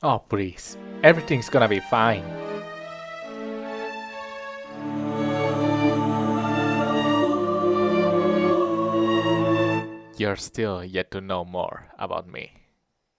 Oh please, everything's gonna be fine. You're still yet to know more about me.